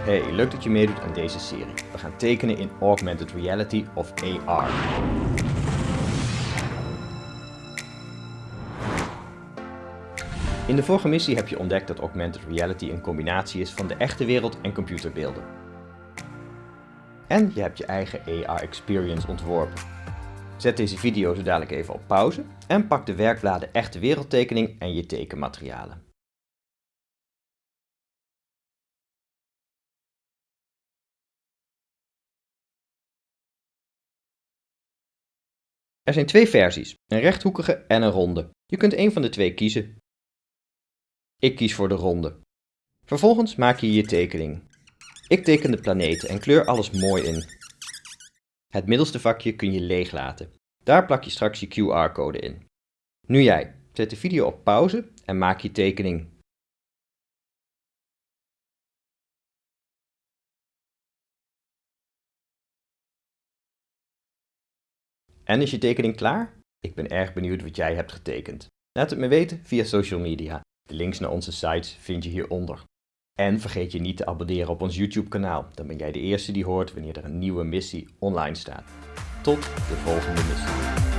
Hey, leuk dat je meedoet aan deze serie. We gaan tekenen in Augmented Reality of AR. In de vorige missie heb je ontdekt dat Augmented Reality een combinatie is van de echte wereld en computerbeelden. En je hebt je eigen AR experience ontworpen. Zet deze video zo dadelijk even op pauze en pak de werkbladen echte wereldtekening en je tekenmaterialen. Er zijn twee versies, een rechthoekige en een ronde. Je kunt een van de twee kiezen. Ik kies voor de ronde. Vervolgens maak je je tekening. Ik teken de planeten en kleur alles mooi in. Het middelste vakje kun je leeg laten. Daar plak je straks je QR-code in. Nu jij. Zet de video op pauze en maak je tekening. En is je tekening klaar? Ik ben erg benieuwd wat jij hebt getekend. Laat het me weten via social media. De links naar onze sites vind je hieronder. En vergeet je niet te abonneren op ons YouTube kanaal. Dan ben jij de eerste die hoort wanneer er een nieuwe missie online staat. Tot de volgende missie.